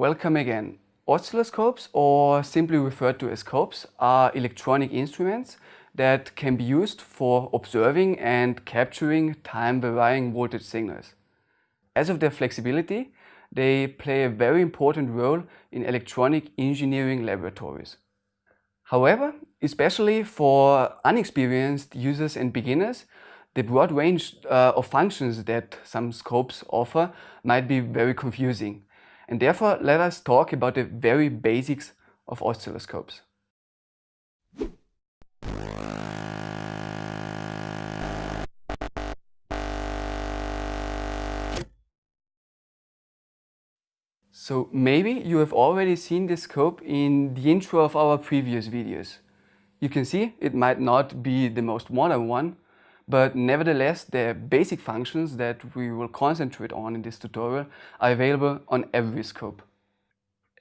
Welcome again. Oscilloscopes, or simply referred to as scopes, are electronic instruments that can be used for observing and capturing time-varying voltage signals. As of their flexibility, they play a very important role in electronic engineering laboratories. However, especially for unexperienced users and beginners, the broad range uh, of functions that some scopes offer might be very confusing. And therefore, let us talk about the very basics of oscilloscopes. So maybe you have already seen this scope in the intro of our previous videos. You can see it might not be the most modern one, but nevertheless the basic functions that we will concentrate on in this tutorial are available on every scope.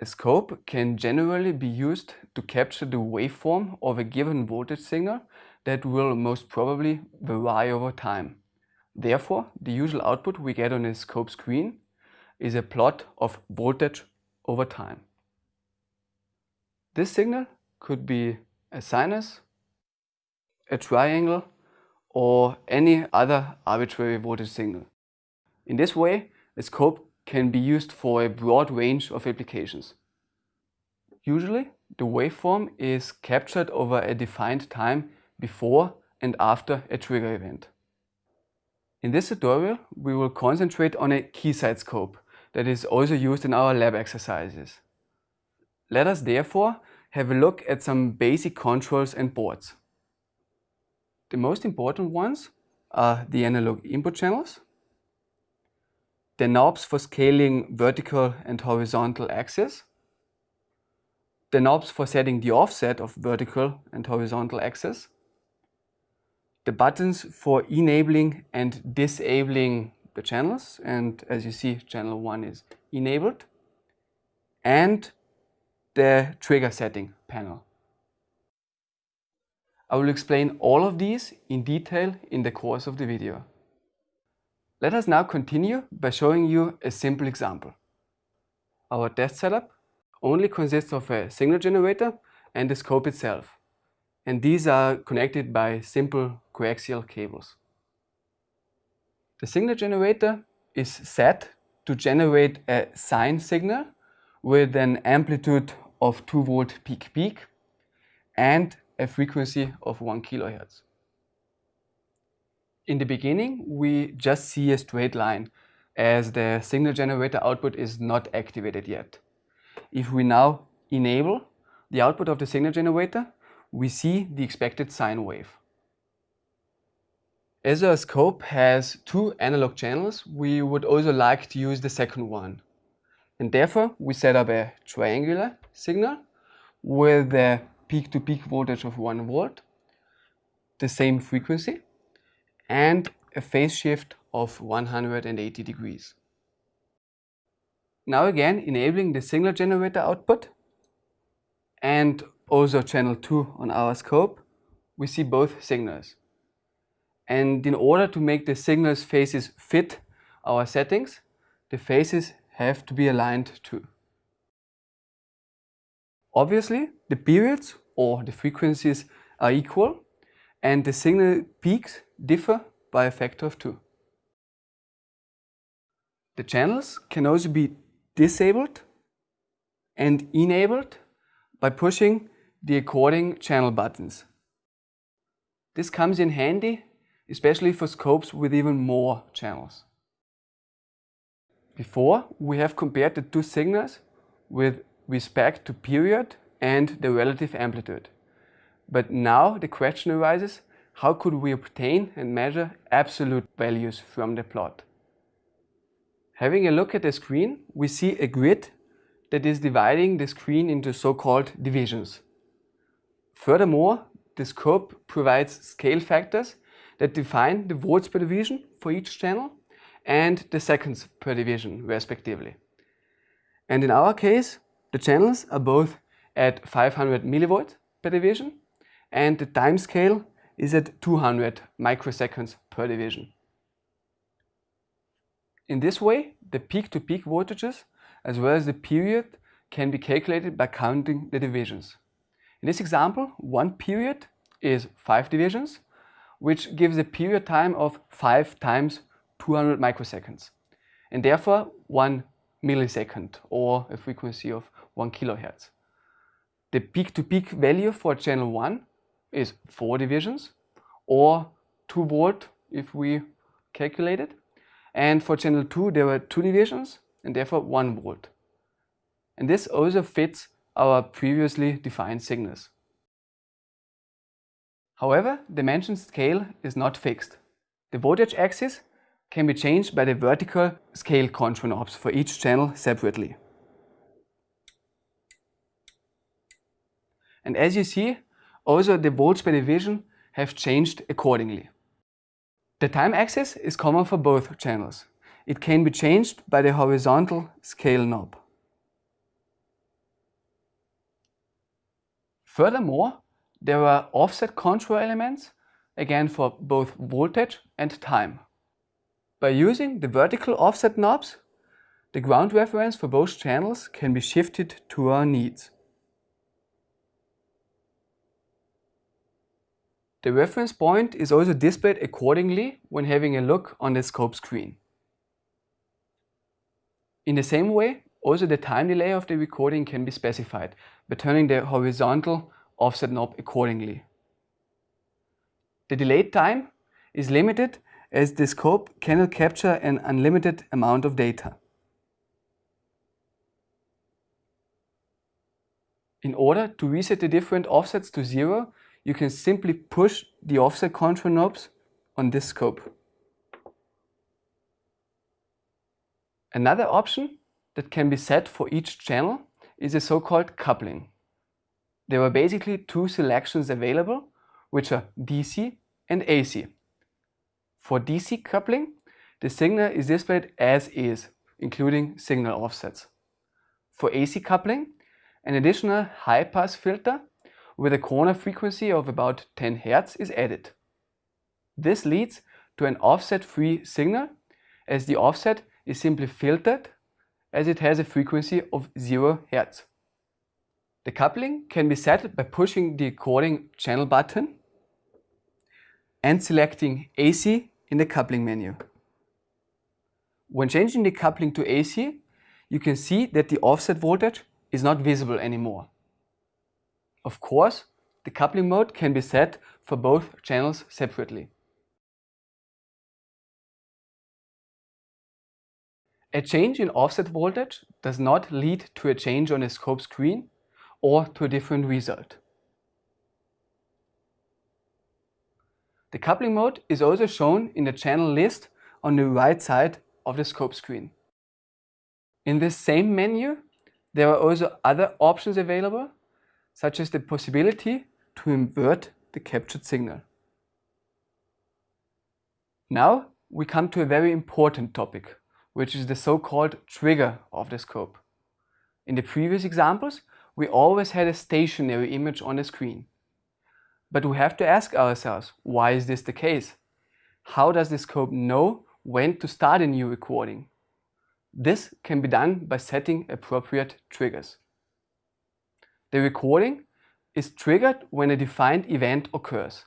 A scope can generally be used to capture the waveform of a given voltage signal that will most probably vary over time. Therefore, the usual output we get on a scope screen is a plot of voltage over time. This signal could be a sinus, a triangle or any other arbitrary voltage signal. In this way, a scope can be used for a broad range of applications. Usually, the waveform is captured over a defined time before and after a trigger event. In this tutorial, we will concentrate on a keysight scope that is also used in our lab exercises. Let us therefore have a look at some basic controls and boards. The most important ones are the analog input channels, the knobs for scaling vertical and horizontal axes, the knobs for setting the offset of vertical and horizontal axes, the buttons for enabling and disabling the channels and as you see channel 1 is enabled and the trigger setting panel. I will explain all of these in detail in the course of the video. Let us now continue by showing you a simple example. Our test setup only consists of a signal generator and the scope itself. And these are connected by simple coaxial cables. The signal generator is set to generate a sine signal with an amplitude of 2 volt peak peak and a frequency of 1 kilohertz. In the beginning, we just see a straight line as the signal generator output is not activated yet. If we now enable the output of the signal generator, we see the expected sine wave. As our scope has two analog channels, we would also like to use the second one. And therefore, we set up a triangular signal with the peak-to-peak voltage of 1 volt, the same frequency, and a phase shift of 180 degrees. Now again, enabling the signal generator output and also channel 2 on our scope, we see both signals. And in order to make the signals phases fit our settings, the phases have to be aligned too. Obviously, the periods or the frequencies are equal and the signal peaks differ by a factor of 2. The channels can also be disabled and enabled by pushing the according channel buttons. This comes in handy especially for scopes with even more channels. Before, we have compared the two signals with respect to period and the relative amplitude. But now the question arises, how could we obtain and measure absolute values from the plot? Having a look at the screen, we see a grid that is dividing the screen into so-called divisions. Furthermore, the scope provides scale factors that define the volts per division for each channel and the seconds per division respectively. And in our case, the channels are both at 500 millivolts per division and the time scale is at 200 microseconds per division. In this way, the peak-to-peak -peak voltages as well as the period can be calculated by counting the divisions. In this example, one period is 5 divisions, which gives a period time of 5 times 200 microseconds, and therefore 1 millisecond or a frequency of 1 kilohertz. The peak-to-peak -peak value for channel 1 is 4 divisions or 2 volt if we calculate it. And for channel 2 there were 2 divisions and therefore 1 volt. And this also fits our previously defined signals. However, the mentioned scale is not fixed. The voltage axis can be changed by the vertical scale control knobs for each channel separately. And as you see, also the volts per division have changed accordingly. The time axis is common for both channels. It can be changed by the horizontal scale knob. Furthermore, there are offset control elements, again for both voltage and time. By using the vertical offset knobs, the ground reference for both channels can be shifted to our needs. The reference point is also displayed accordingly when having a look on the scope screen. In the same way, also the time delay of the recording can be specified by turning the horizontal offset knob accordingly. The delayed time is limited as the scope cannot capture an unlimited amount of data. In order to reset the different offsets to zero, you can simply push the offset control knobs on this scope. Another option that can be set for each channel is a so-called coupling. There are basically two selections available, which are DC and AC. For DC coupling, the signal is displayed as is, including signal offsets. For AC coupling, an additional high-pass filter with a corner frequency of about 10 Hz is added. This leads to an offset-free signal as the offset is simply filtered as it has a frequency of 0 Hz. The coupling can be set by pushing the according channel button and selecting AC in the coupling menu. When changing the coupling to AC, you can see that the offset voltage is not visible anymore. Of course, the coupling mode can be set for both channels separately. A change in offset voltage does not lead to a change on the scope screen or to a different result. The coupling mode is also shown in the channel list on the right side of the scope screen. In this same menu, there are also other options available, such as the possibility to invert the captured signal. Now we come to a very important topic, which is the so-called trigger of the scope. In the previous examples, we always had a stationary image on the screen. But we have to ask ourselves, why is this the case? How does the scope know when to start a new recording? This can be done by setting appropriate triggers. The recording is triggered when a defined event occurs.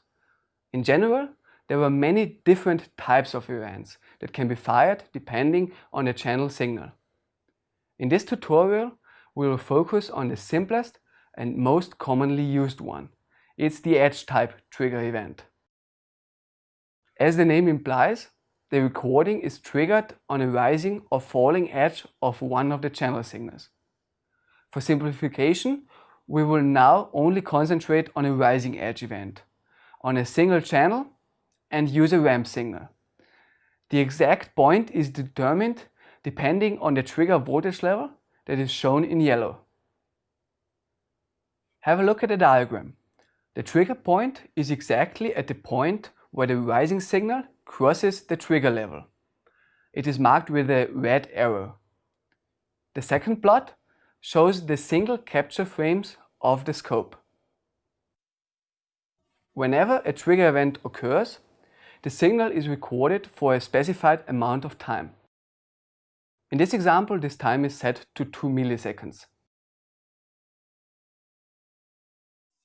In general, there are many different types of events that can be fired depending on the channel signal. In this tutorial, we will focus on the simplest and most commonly used one. It's the edge type trigger event. As the name implies, the recording is triggered on a rising or falling edge of one of the channel signals. For simplification, we will now only concentrate on a rising edge event, on a single channel and use a ramp signal. The exact point is determined depending on the trigger voltage level that is shown in yellow. Have a look at the diagram. The trigger point is exactly at the point where the rising signal crosses the trigger level. It is marked with a red arrow. The second plot shows the single capture frames of the scope. Whenever a trigger event occurs, the signal is recorded for a specified amount of time. In this example, this time is set to 2 milliseconds.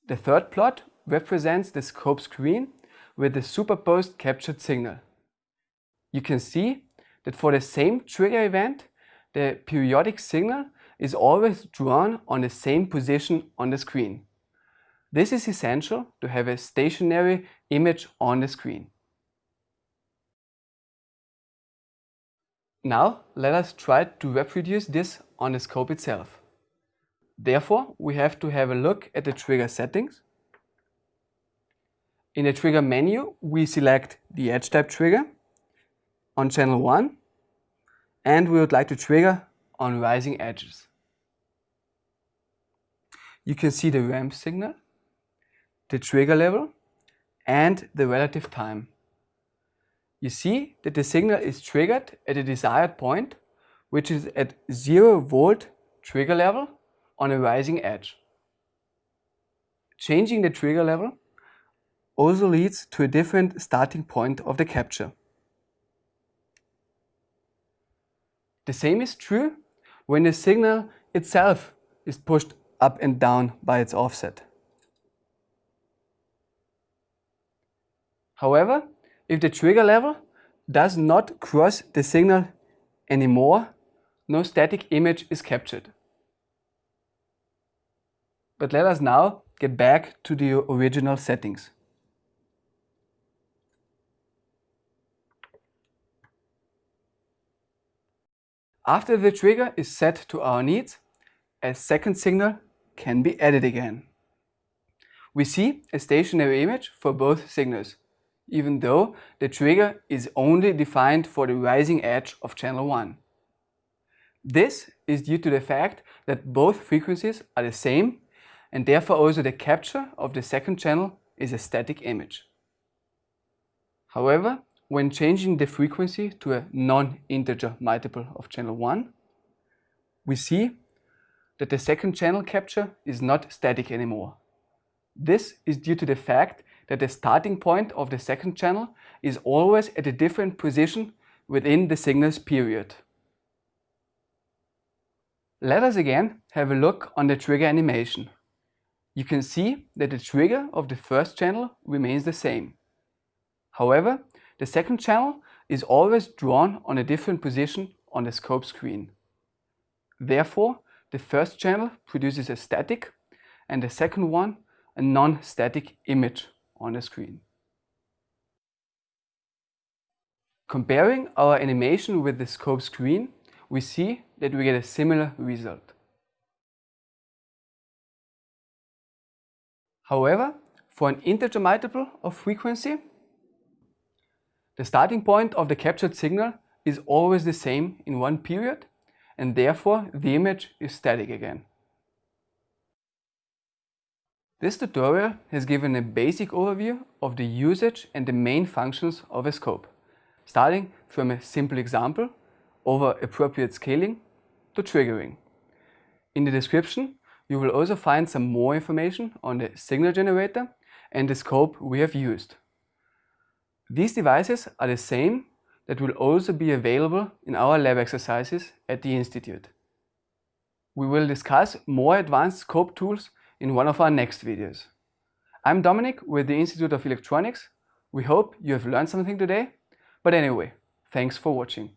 The third plot represents the scope screen with the superposed captured signal. You can see that for the same trigger event, the periodic signal is always drawn on the same position on the screen. This is essential to have a stationary image on the screen. Now let us try to reproduce this on the scope itself. Therefore, we have to have a look at the trigger settings. In the trigger menu, we select the edge type trigger on channel 1 and we would like to trigger on rising edges. You can see the ramp signal, the trigger level and the relative time. You see that the signal is triggered at a desired point, which is at 0 volt trigger level on a rising edge. Changing the trigger level also leads to a different starting point of the capture. The same is true when the signal itself is pushed up and down by its offset. However, if the trigger level does not cross the signal anymore, no static image is captured. But let us now get back to the original settings. After the trigger is set to our needs, a second signal can be added again. We see a stationary image for both signals, even though the trigger is only defined for the rising edge of channel 1. This is due to the fact that both frequencies are the same and therefore also the capture of the second channel is a static image. However, when changing the frequency to a non-integer multiple of channel 1, we see that the second channel capture is not static anymore. This is due to the fact that the starting point of the second channel is always at a different position within the signal's period. Let us again have a look on the trigger animation. You can see that the trigger of the first channel remains the same. However, the second channel is always drawn on a different position on the scope screen. Therefore, the first channel produces a static and the second one a non-static image on the screen. Comparing our animation with the scope screen, we see that we get a similar result. However, for an integer multiple of frequency, the starting point of the captured signal is always the same in one period and therefore the image is static again. This tutorial has given a basic overview of the usage and the main functions of a scope, starting from a simple example over appropriate scaling to triggering. In the description you will also find some more information on the signal generator and the scope we have used. These devices are the same that will also be available in our lab exercises at the Institute. We will discuss more advanced scope tools in one of our next videos. I'm Dominic with the Institute of Electronics. We hope you have learned something today. But anyway, thanks for watching.